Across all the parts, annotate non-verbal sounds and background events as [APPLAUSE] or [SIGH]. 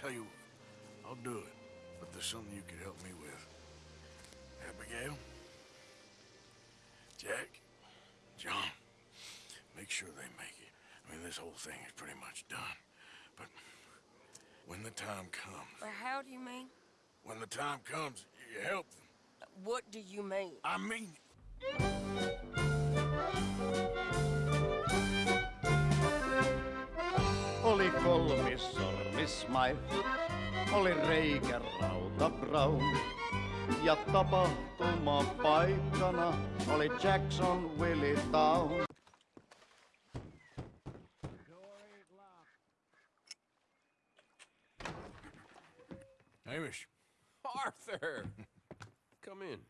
tell you, I'll do it. But there's something you could help me with. Abigail? Jack? John? Make sure they make it. I mean, this whole thing is pretty much done. But when the time comes, Well, how do you mean? when the time comes, you help them. What do you mean? I mean, Oli kolmissormis Smile, oli reikä rauta Brown. Ja tapahtuma paikkana oli Jackson Willie Town. Hamish, Arthur! [LAUGHS] Come in.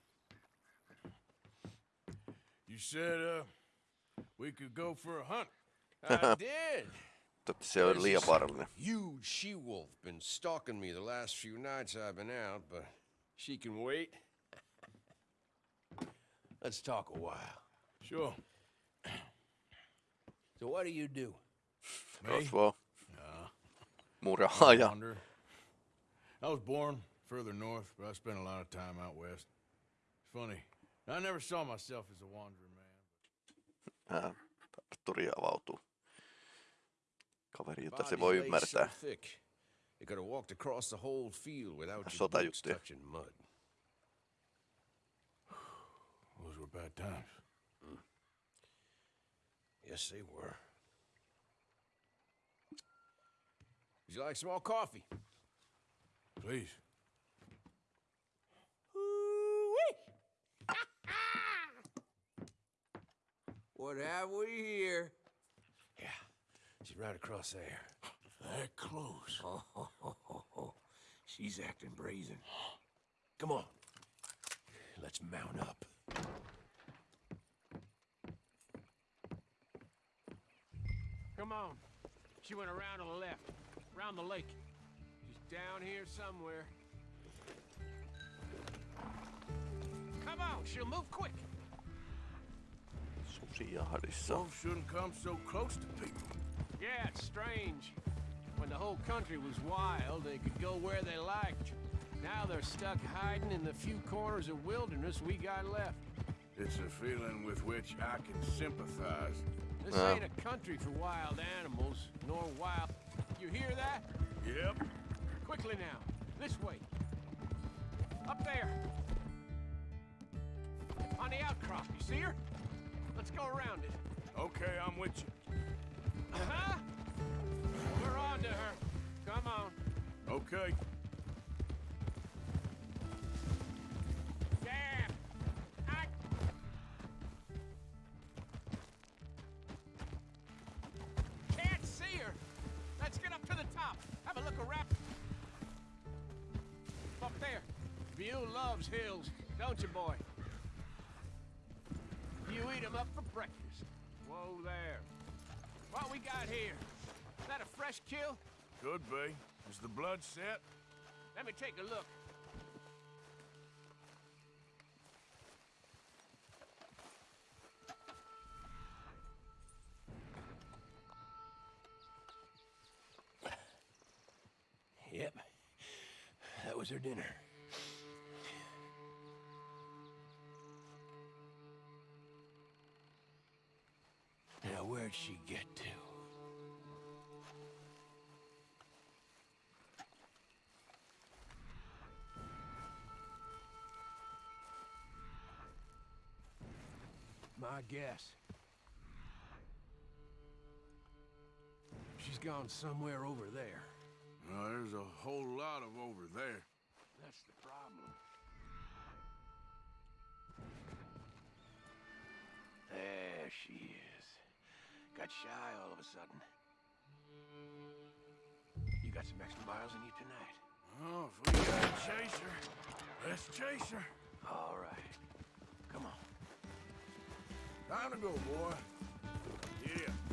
you said, uh, we could go for a hunt. [LAUGHS] I did. Totta se on liian. Huge she-wolf been stalking me the last few nights I've been out, but she can wait. Let's talk a while. Sure. [CLEARS THROAT] So what do you do? Rosvo. I Murhaaja. wander. I was born further north, but I spent a lot of time out west. It's funny. I never saw myself as a wandering man. Ää, Arturi avautuu. Kaveri, jota se Bodies voi ymmärtää. So thick. They could have walked across the whole field without your Sota boots juttuja. touching mud. Those were bad times. Mm. Yes, they were. Would you like some more coffee? Please. [LAUGHS] What have we here? Yeah, she's right across there. That close. Oh, [LAUGHS] she's acting brazen. Come on. Let's mount up. Come on. She went around to the left, around the lake. She's down here somewhere. Come on, she'll move quick. Susijahdissa. Wolves shouldn't come so close to people. Yeah, it's strange. When the whole country was wild, they could go where they liked. Now they're stuck hiding in the few corners of wilderness we got left. It's a feeling with which I can sympathize. This Wow. ain't a country for wild animals, nor wild. You hear that? Yep. Quickly now. This way. Up there. On the outcrop. You see her? Let's go around it. Okay, I'm with you. Uh-huh. We're on to her. Come on. Okay. Damn. I... Can't see her. Let's get up to the top. Have a look around. Up there. Buell loves hills, don't you, boy? You eat 'em up for breakfast. Whoa there. What we got here? Is that a fresh kill? Could be. Is the blood set? Let me take a look. Yep. That was her dinner. Where'd she get to? My guess. She's gone somewhere over there. No, there's a whole lot of over there. That's the problem. There she is. Got shy all of a sudden. You got some extra miles in you tonight. Oh, if we gotta chase her, let's chase her. All right. Come on. Time to go, boy. Yeah.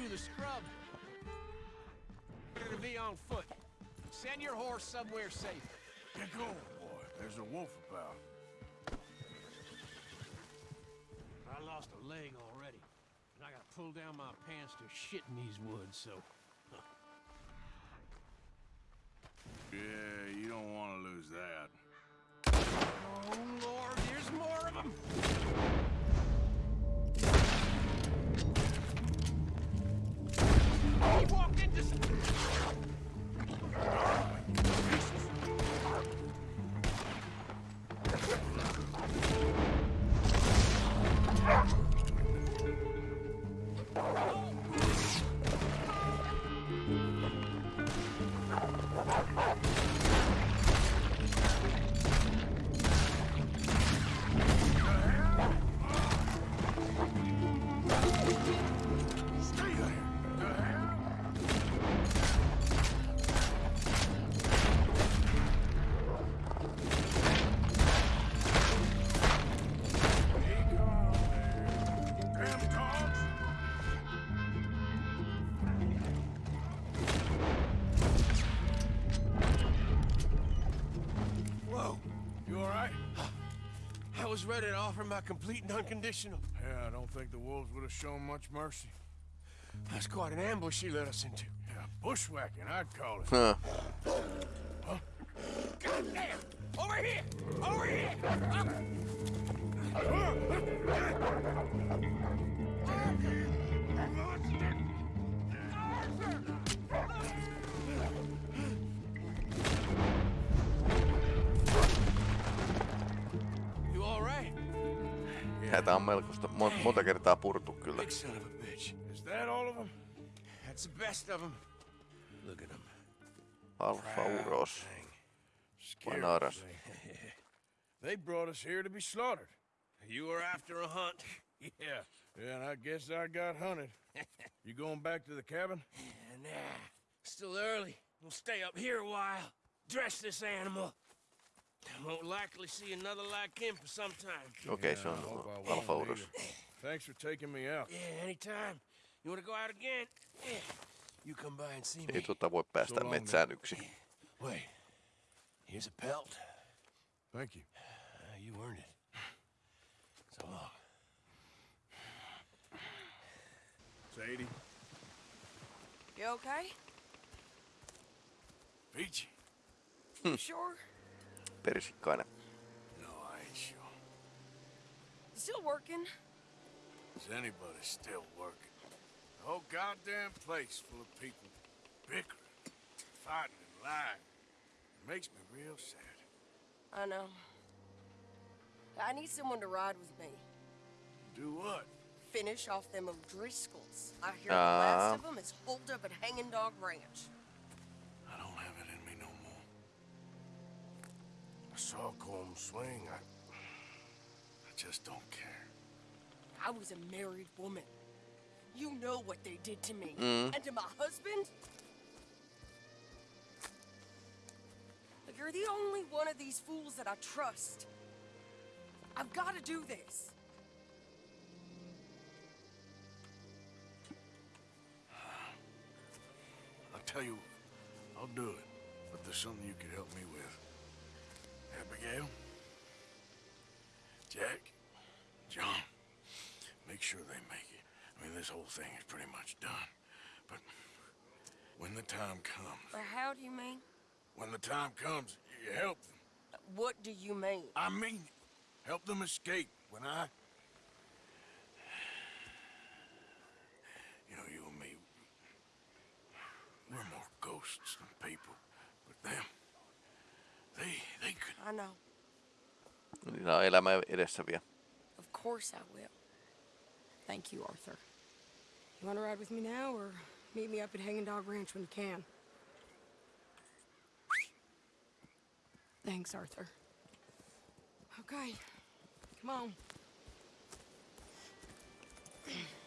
Through the scrub. Better be on foot. Send your horse somewhere safe. Get going, boy. There's a wolf about. I lost a leg already, and I gotta pull down my pants to shit in these woods, so... Yeah, you don't want to lose that. Oh, Lord, there's more of them! Was ready to offer my complete and unconditional. Yeah, I don't think the wolves would have shown much mercy. That's quite an ambush he led us into. Yeah, bushwhacking, I'd call it. Huh. God damn! Over here! Over here! Up! You Näitä on melkoista mon- monta kertaa purtu kyllä. Big son of a bitch. Is that all of them? That's the best of them. Look at them. Alfa Uros. Scary naras. thing. [LAUGHS] They brought us here to be slaughtered. You were after a hunt. Yeah, [LAUGHS] yeah, and I guess I got hunted. [LAUGHS] you going back to the cabin? Nah, still early. We'll stay up here a while. Dress this animal. Won't likely see another like him for some time. Okay, se Yeah, on I hope I won't Alfa Thanks for taking me out. Yeah, anytime. You wanna go out again? Yeah. You come by and see Ei me. tota voi päästä So long, metsään yksin. Wait. Here's a pelt. Thank you. Uh, you earned it. So long. Sadie, You okay? Peachy. You [LAUGHS] sure? Persikkainen. No, I ain't sure. Still working? Is anybody still working? The whole goddamn place full of people bickering, fighting, and lying. It makes me real sad. I know. I need someone to ride with me. Do what? Finish off them O'Driscolls. I hear the last of them is holed up at Hanging Dog Ranch. I saw swing. I, I just don't care. I was a married woman. You know what they did to me. Mm. And to my husband? Look, You're the only one of these fools that I trust. I've got to do this. I'll tell you, I'll do it. But there's something you could help me with. Abigail? Jack? John? Make sure they make it. I mean, this whole thing is pretty much done. But when the time comes, Or how do you mean? when the time comes, you help them. What do you mean? I mean, help them escape. When I... You know, you and me, we're more ghosts than people. But them, they, they could... I know. Niillä on elämä edessä vielä. Of course I will. Thank you, Arthur. You want to ride with me now, or meet me up at Hanging Dog Ranch when you can? Thanks, Arthur. Okay, come on. [CLEARS THROAT]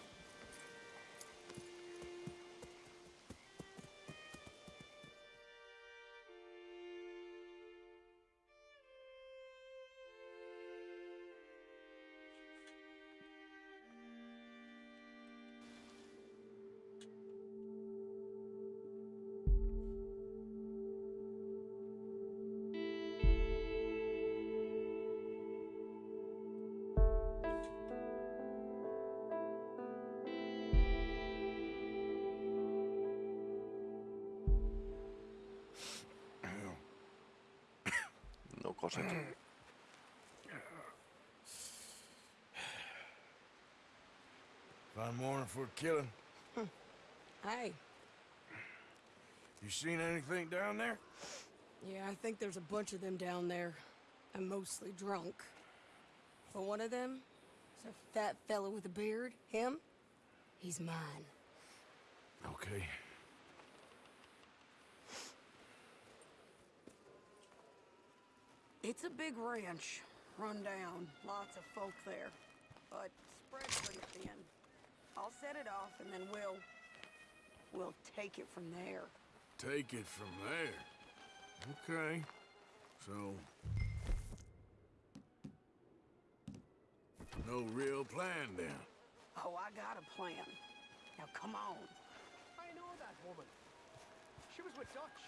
kokoset. Fine morning for a killing. Hmm. Hey, You seen anything down there? yeah, I think there's a bunch of them down there. I'm mostly drunk. But one of them is a fat fella with a beard. Him? He's mine. Okay. It's a big ranch, run down, lots of folk there, but spread pretty thin. I'll set it off and then we'll, we'll take it from there. Take it from there. Okay. So. No real plan then. Oh, I got a plan. Now come on. I know that woman. She was with Dutch.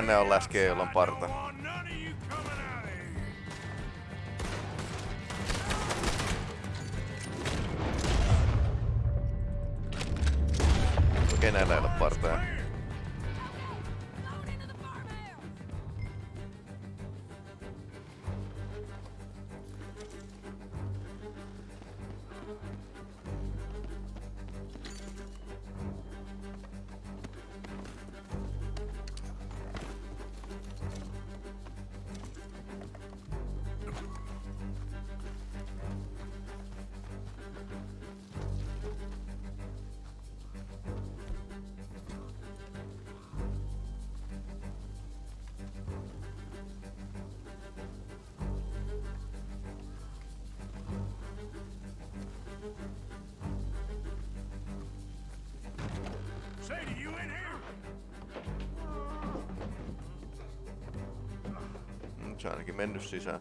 Kaikkihan ne on läskejä, joilla on parta. Se ainakin mennyt sisään.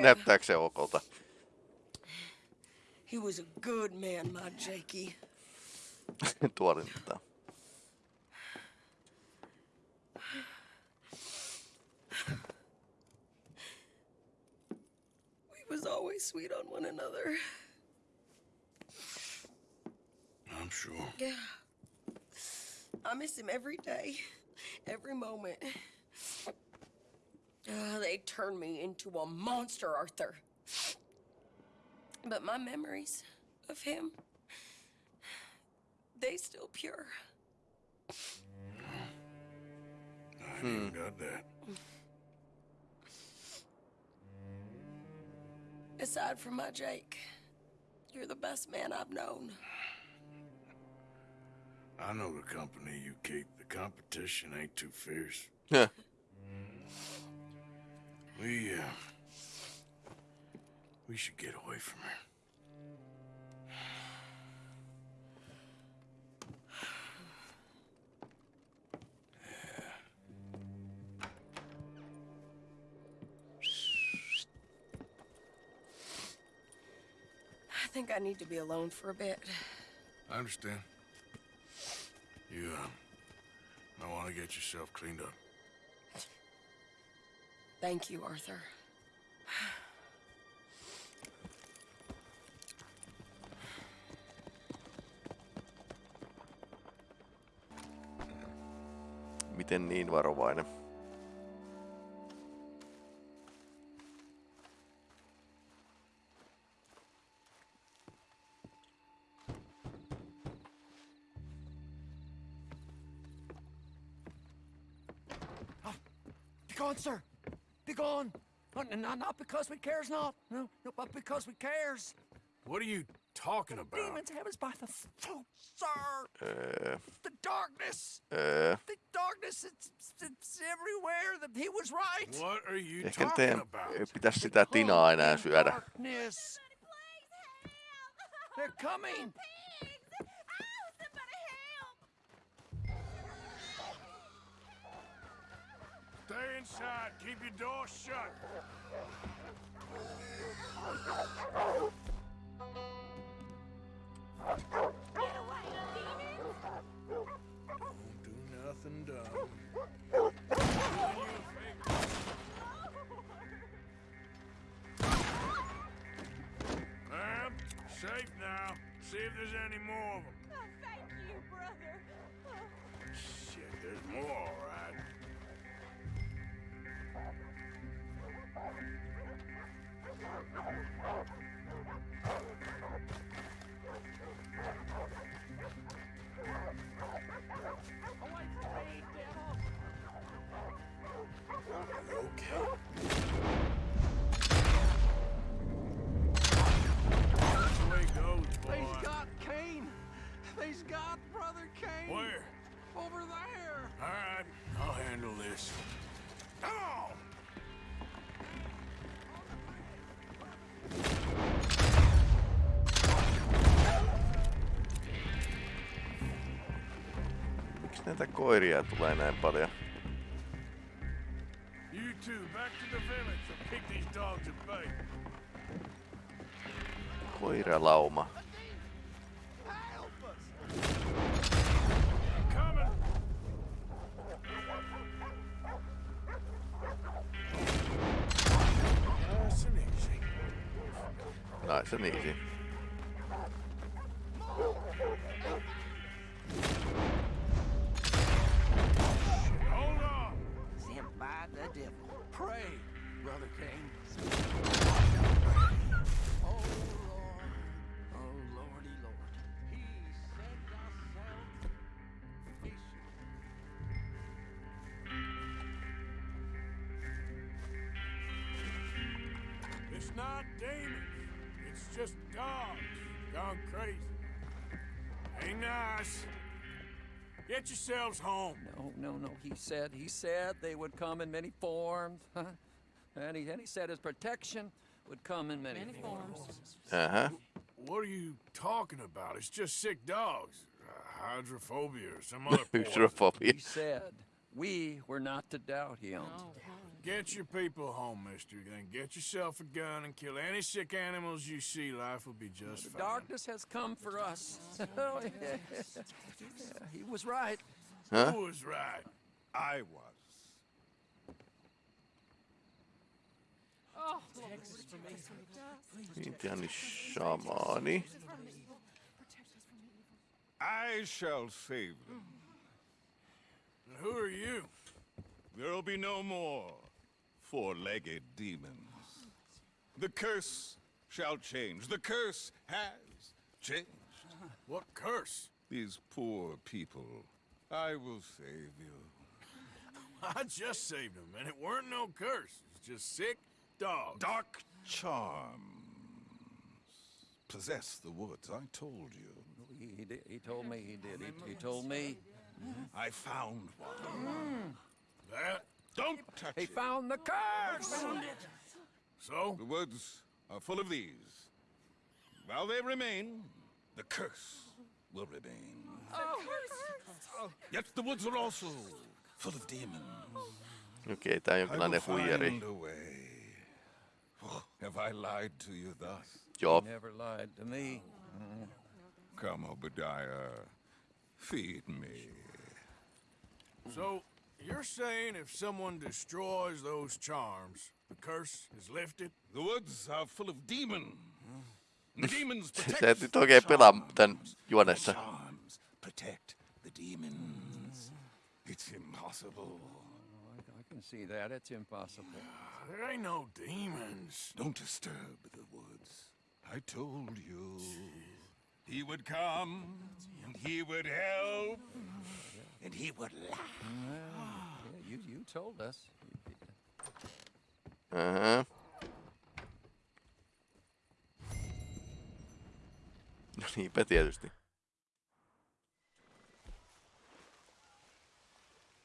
Näyttääkö se okolta? He was a good man, my Jakey. [LAUGHS] Tuorintaa. We was always sweet on one another. I'm sure. Yeah. I miss him every day, every moment. Uh, they turned me into a monster, Arthur. But my memories of him, they still pure. I ain't even got that. Aside from my Jake, you're the best man I've known. I know the company you keep. The competition ain't too fierce. We, uh, we should get away from her. I think I need to be alone for a bit. I understand. You, uh, might want to get yourself cleaned up. Thank you, Arthur. Miten niin varovainen? Be gone, sir. Not, not, not because we cares not. No, no, but because we cares. What are you talking about? Demons have us by the throat, sir. Öö, The darkness. öö, The darkness. It's, it's everywhere. That he was right. What are you ehkä talking teidän about? ei pitäisi sitä tinaa enää syödä. Darkness. They're coming. Inside. Keep your door shut. Won't do nothing dumb. Ma'am, safe now. See if there's any more of them. Näitä koiria tulee näin paljon? You two, back to the village. I'll kick these dogs at bay. Koiralauma. Nice and easy. Yourselves home. No, no, no. He said, he said they would come in many forms. Huh? [LAUGHS] And he, and he said his protection would come in many, forms. Ähä. What are you talking about? It's just sick dogs. Uh, hydrophobia or some other [LAUGHS] poison. Hydrophobia. He said we were not to doubt him. Get your people home, mister. Then get yourself a gun and kill any sick animals you see. Life will be just fine. Darkness has come for us. [LAUGHS] Oh, yeah. Yeah, he was right. Who was right? I was. Intiaani shamaani. I shall save them. And who are you? There'll be no more four-legged demons. The curse shall change. The curse has changed. What curse? These poor people. I will save you. [LAUGHS] I just saved him, and it weren't no curse. It's just sick dogs. Dark charms possess the woods. I told you. He, he, did- he told me he did. He, he told me I found one. That? Don't touch he it. found the curse. So? The woods are full of these. While they remain, the curse will remain. Oh. Yet the woods are also full of demons. Okei, okay, tää on I will jonkinlainen huijari. find a way. Oh, have I lied to you thus? Joo, He never lied to me. Come, Obadiah. Feed me. So, you're saying if someone destroys those charms, the curse is lifted? The woods are full of demons. [LAUGHS] The demons protect sä et the nyt oikein pelaa tän charms. Juonessa. The charms protect the demons. Mm. It's impossible. Oh, I, I can see that. It's impossible. There ain't no demons. Don't disturb the woods. I told you. He would come, and he would help, and he would laugh. Uh, yeah, you, you told us. Aha. No niinpä tietysti.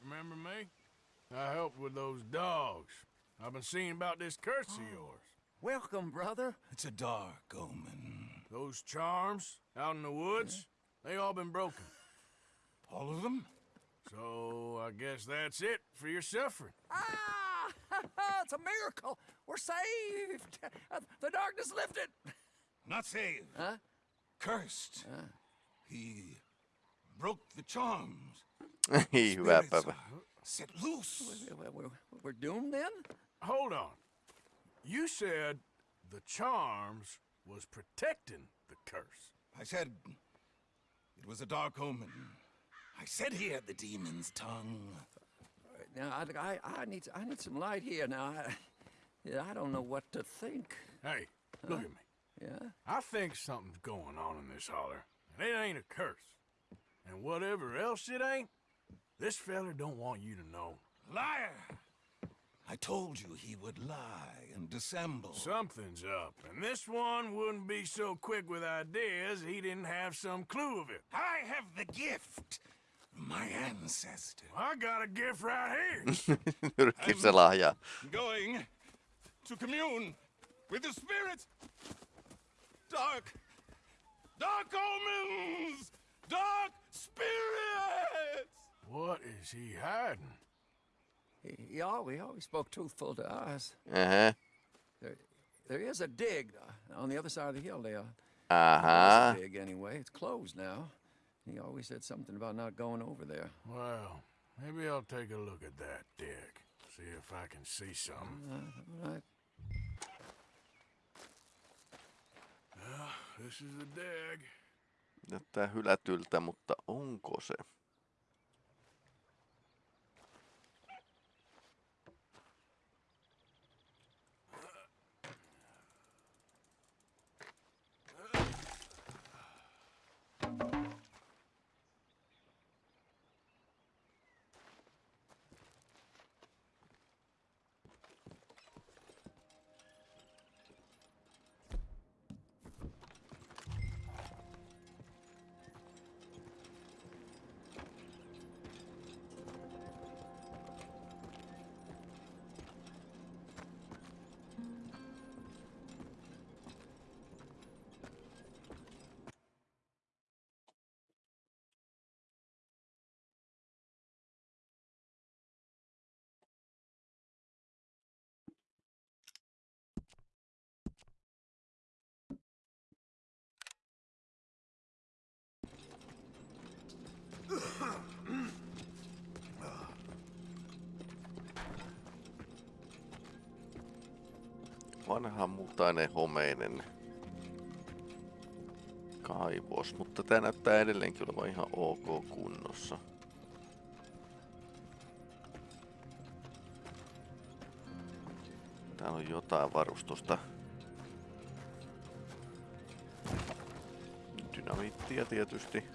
Remember me? I helped with those dogs. I've been seeing about this curse of yours. Welcome, brother. It's a dark omen. Those charms out in the woods, they all been broken. All of them? So I guess that's it for your suffering. Ah! [LAUGHS] it's a miracle. We're saved. Uh, the darkness lifted. Not saved. Huh? Cursed. He broke the charms. Ei hyvä Spirits Set loose. We're, we're, we're doomed then? Hold on. You said the charms was protecting the curse. I said it was a dark omen. I said he had the demon's tongue. Now, I, I, I, need, I need some light here. Now, I, I don't know what to think. Hey, look at me. Yeah? I think something's going on in this holler, and it ain't a curse. And whatever else it ain't, this feller don't want you to know. Liar! I told you he would lie and dissemble. Something's up, and this one wouldn't be so quick with ideas he didn't have some clue of it. I have the gift. My ancestor. I got a gift right here. Nyrkki se lahjaa. Going to commune with the spirits. Dark. Dark omens! Dark spirits! What is he hiding? He, he, always, always spoke truthful to us. Aha. There, there is a dig uh, on the other side of the hill there. Aha. There's a dig anyway. It's closed now. He always said something about not going over there. Well, maybe I'll take a look at that, Dick. See if I can see something. Uh, right. This is the dig. Näyttää hylätyltä, mutta onko se? Vanha mutainen homeinen kaivos, mutta tää näyttää edelleenkin olevan ihan ok kunnossa. Täällä on jotain varustusta. Dynamiittia tietysti.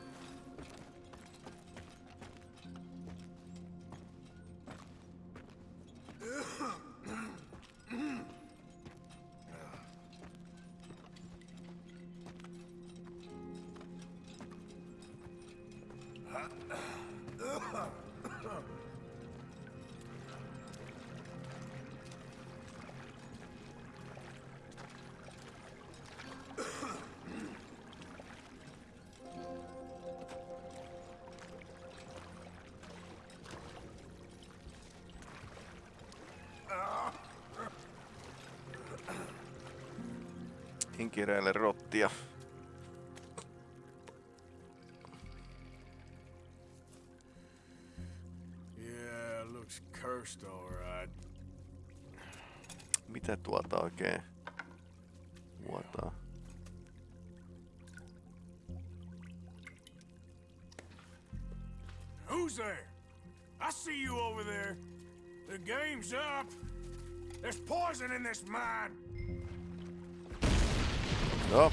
Keräile rottia. Yeah, looks cursed all right. Mitä tuolta oikein vuotaa? Who's there? I see you over there. The game's up. There's poison in this mine. Joo.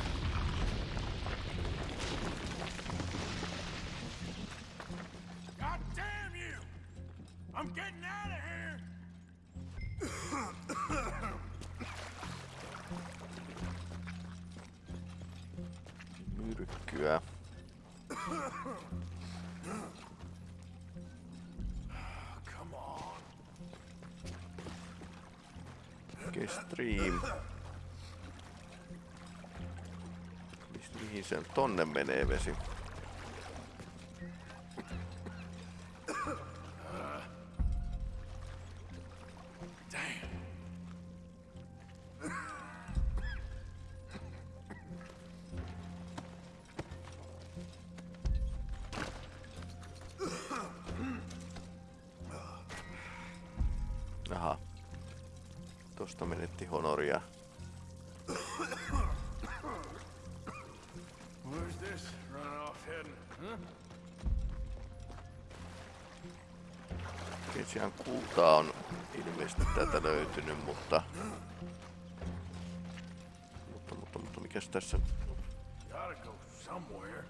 God damn you! I'm getting out of here. Myrkkyä. Come on. Okay, Stream. Mihin se on? Tonne menee vesi. Kultaa on ilmeisesti täältä löytynyt, mutta... Mutta, mutta, mutta mikäs tässä... Gotta go somewhere.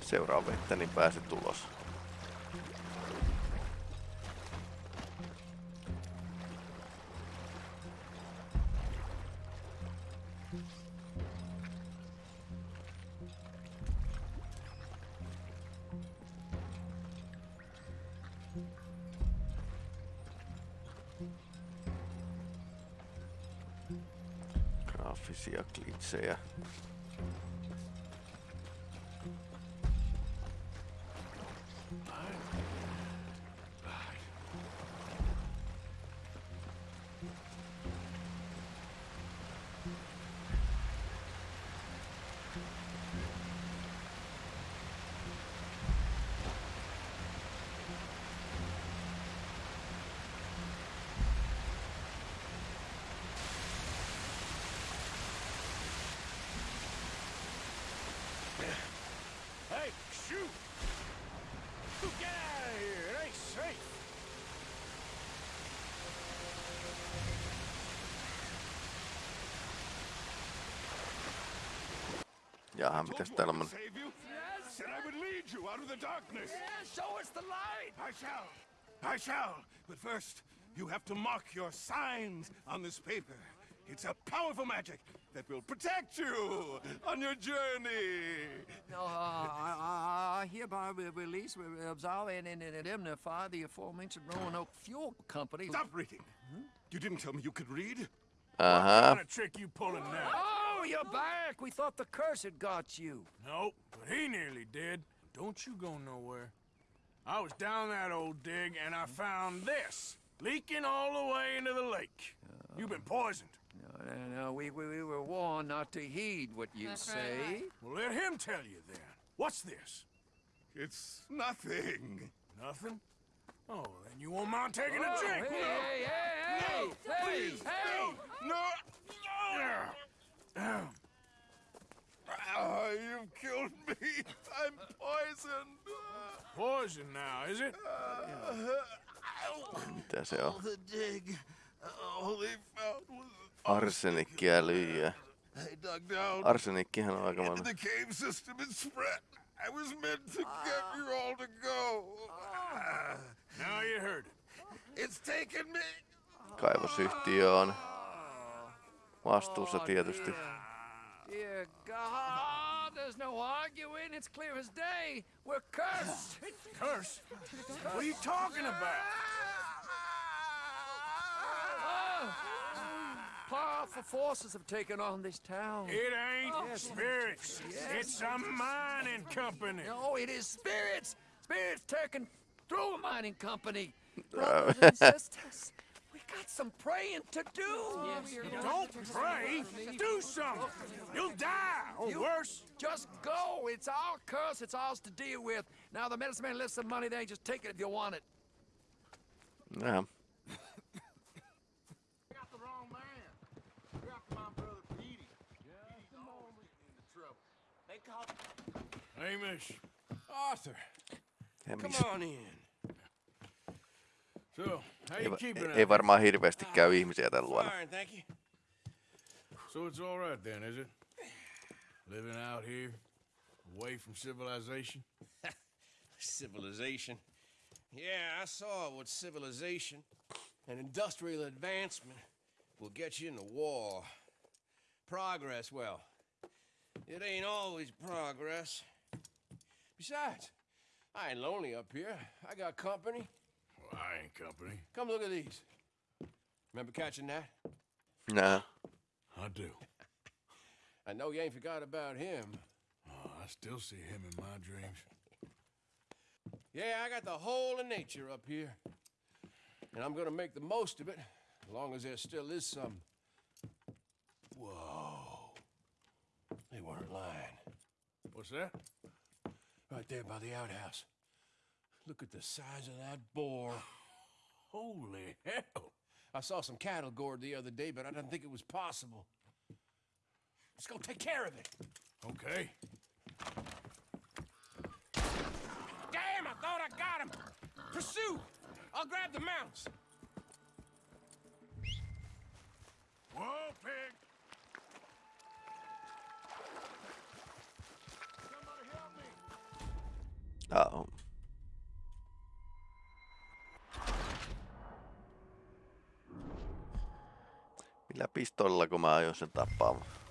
Seuraa vettä, niin pääset ulos. Yeah, show us the light! I shall. I shall. But first, you have to mark your signs on this paper. It's a powerful magic that will protect you on your journey. Uh, I, I, I hereby re- release, re- absolve, and, and, and indemnify the aforementioned Roanoke Fuel Company. Stop reading. You didn't tell me you could read. Aha, What kind of trick you pulling now? Oh, you're back! We thought the curse had got you. Nope, but he nearly did. Don't you go nowhere. I was down that old dig and I found this leaking all the way into the lake. You've been poisoned. No, no, no, we, we, we were warned not to heed what you say. Well, let him tell you then. What's this? It's nothing. Nothing? Oh, then you won't mind taking Oh, a drink. hey, hey, hey, hey, hey, Please, hey! no, Yeah. no. Ah, you've killed me. I'm poisoned. Poison now, is it? mitä se on? The dig. All they found was Arsenikki ja lyijyä. I dug down Arsenikkihan on aika into the cave system and spread. I was meant to get you all to go. Now you heard it. It's taken me. Kaivosyhtiö on vastuussa oh, tietysti. Dear God, there's no arguing. It's clear as day. We're cursed. Curse? What are you talking about? Oh, powerful forces have taken on this town. It ain't oh, spirits. It's a mining company. No, it is spirits. Spirits taken through a mining company. Uh, Brothers and [LAUGHS] sisters, we got some praying to do. Don't pray. Do something. You'll die, or You- worse. Just go. It's our curse. It's ours to deal with. Now the medicine man left some money. They just take it if you want it. Jaha. got the wrong man. You're after my brother Petey. Petey's always into trouble. They call Hamish. Arthur, come on in. So, how Ei, you va- keeping ei, varmaan hirveästi käy ah, ihmisiä tällä luona. Fine, thank you. So it's all right then, is it? Living out here, away from civilization? [LAUGHS] Civilization. Yeah, I saw what civilization and industrial advancement will get you in the war. Progress, well, it ain't always progress. Besides, I ain't lonely up here. I got company. Well, I ain't company. Come look at these. Remember catching that? Nää. I do. [LAUGHS] I know you ain't forgot about him. Oh, I still see him in my dreams. Yeah, I got the whole of nature up here. And I'm gonna make the most of it, as long as there still is some. Whoa. They weren't lying. What's that? Right there by the outhouse. Look at the size of that boar. [SIGHS] Holy hell. I saw some cattle gored the other day, but I didn't think it was possible. Let's go take care of it. Okay. Damn, I thought I got him. Pursue. I'll grab the mounts. Whoa, pig! Somebody help pistolla, kun mä aion sen tappaamaan.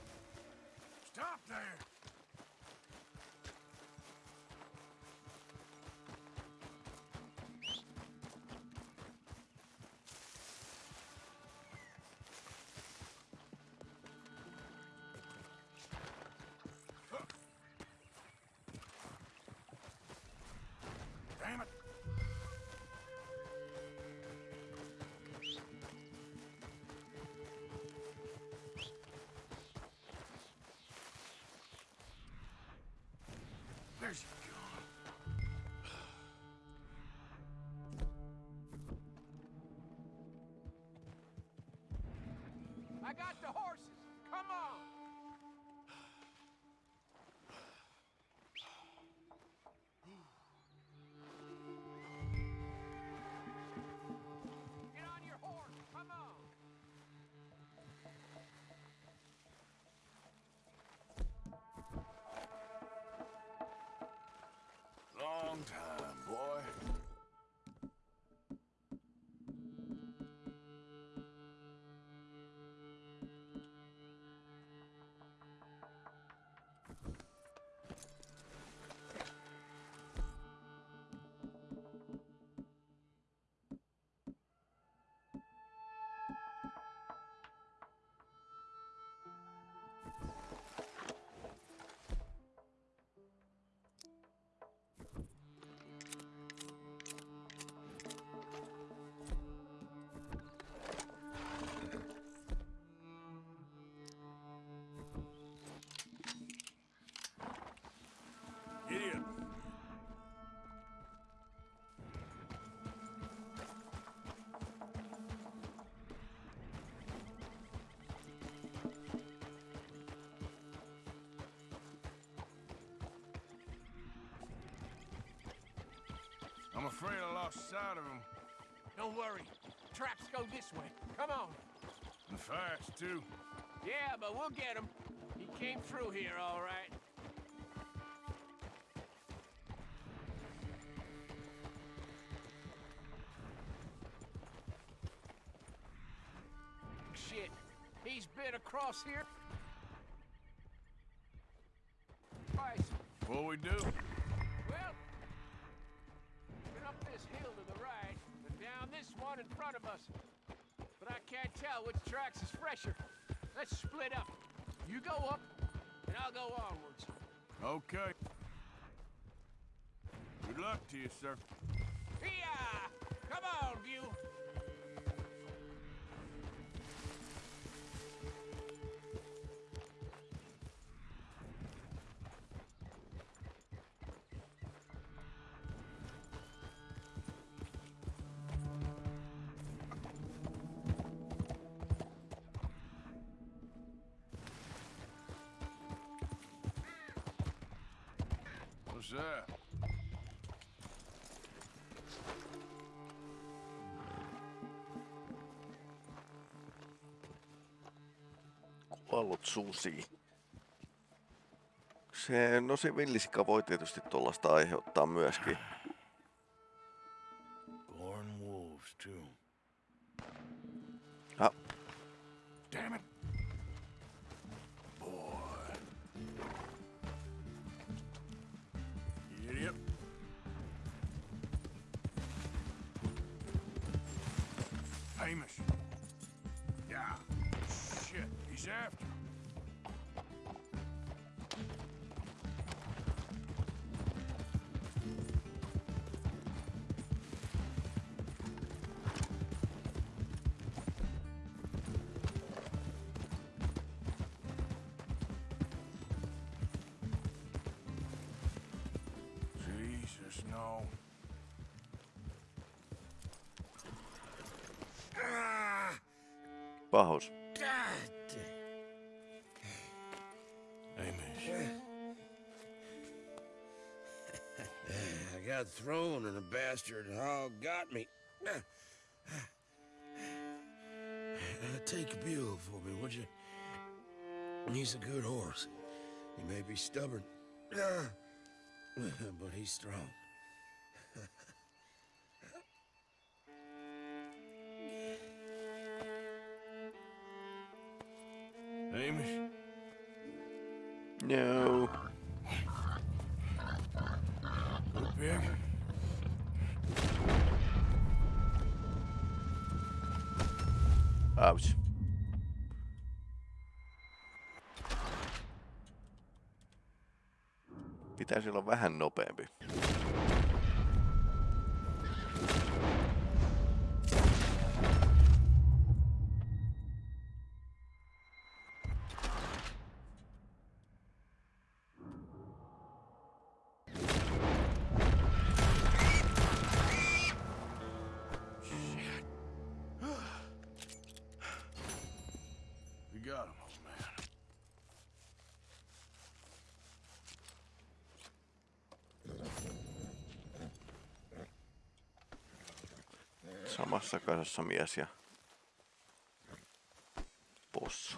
Afraid I lost sight of him. Don't worry. Traps go this way. Come on. And fast, too. Yeah, but we'll get him. He came through here all right. Shit. He's been across here twice. What we do? One in front of us. But I can't tell which tracks is fresher. Let's split up. You go up, and I'll go onwards. Okay. Good luck to you, sir. Here! Come on, you! That? Kuollut susi. Se, no se villisika voi tietysti tuollaista aiheuttaa myöskin. Born wolves, too. Ah, Damn it. After him. Jesus, no. pahus. I got thrown and the bastard hog got me. Uh, take Bill for me, would you? He's a good horse. He may be stubborn, uh, [LAUGHS] but he's strong. Hamish? No. Little Ouch. Pitäisi olla vähän nopeampi. Samassa kasassa mies ja possu.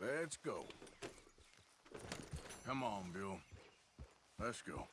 Let's go. Come on, Bill. Let's go.